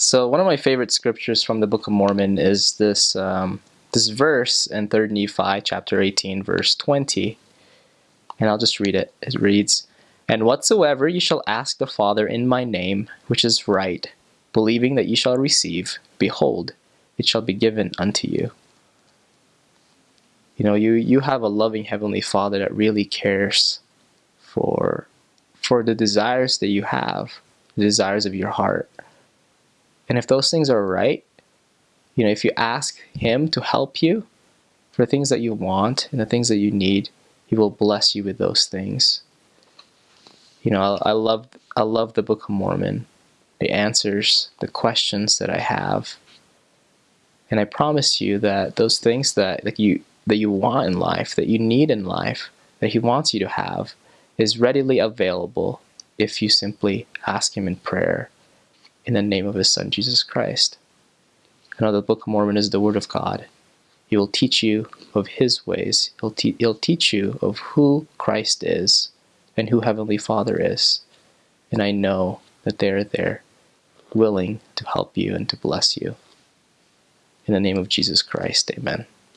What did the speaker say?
So one of my favorite scriptures from the Book of Mormon is this um, this verse in 3rd Nephi chapter 18 verse 20. And I'll just read it. It reads, And whatsoever ye shall ask the Father in my name, which is right, believing that ye shall receive, behold, it shall be given unto you. You know, you, you have a loving Heavenly Father that really cares for, for the desires that you have, the desires of your heart. And if those things are right, you know, if you ask Him to help you for things that you want and the things that you need, He will bless you with those things. You know, I, I love I love the Book of Mormon, the answers, the questions that I have, and I promise you that those things that, that you that you want in life, that you need in life, that He wants you to have, is readily available if you simply ask Him in prayer in the name of his son Jesus Christ. The Book of Mormon is the Word of God. He will teach you of his ways. He'll, te he'll teach you of who Christ is and who Heavenly Father is. And I know that they are there willing to help you and to bless you. In the name of Jesus Christ, amen.